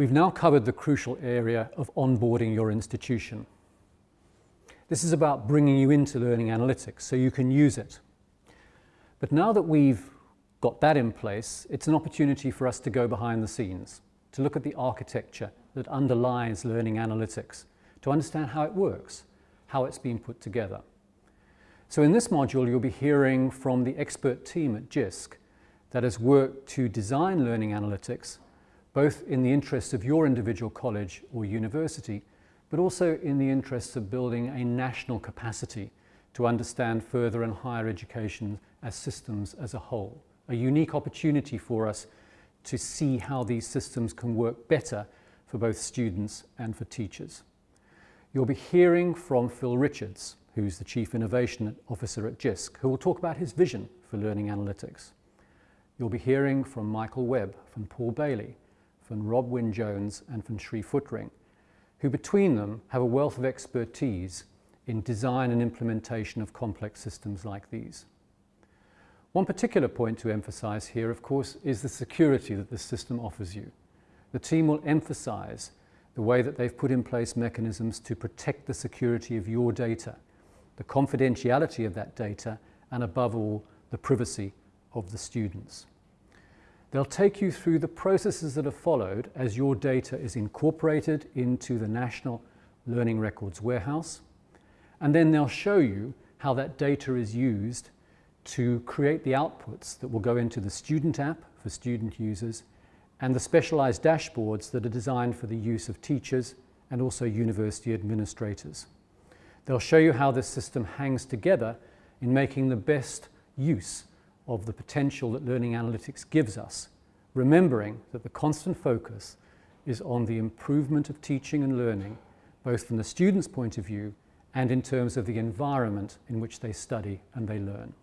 We've now covered the crucial area of onboarding your institution. This is about bringing you into learning analytics so you can use it. But now that we've got that in place, it's an opportunity for us to go behind the scenes, to look at the architecture that underlies learning analytics, to understand how it works, how it's been put together. So in this module, you'll be hearing from the expert team at JISC that has worked to design learning analytics, both in the interests of your individual college or university, but also in the interests of building a national capacity to understand further and higher education as systems as a whole. A unique opportunity for us to see how these systems can work better for both students and for teachers. You'll be hearing from Phil Richards, who's the Chief Innovation Officer at JISC, who will talk about his vision for learning analytics. You'll be hearing from Michael Webb, from Paul Bailey, from Rob Wyn Jones and from Shri Footring, who between them have a wealth of expertise in design and implementation of complex systems like these. One particular point to emphasize here, of course, is the security that the system offers you. The team will emphasize the way that they've put in place mechanisms to protect the security of your data, the confidentiality of that data, and above all, the privacy of the students. They'll take you through the processes that are followed as your data is incorporated into the National Learning Records Warehouse, and then they'll show you how that data is used to create the outputs that will go into the student app for student users and the specialized dashboards that are designed for the use of teachers and also university administrators. They'll show you how this system hangs together in making the best use of the potential that learning analytics gives us, remembering that the constant focus is on the improvement of teaching and learning, both from the student's point of view and in terms of the environment in which they study and they learn.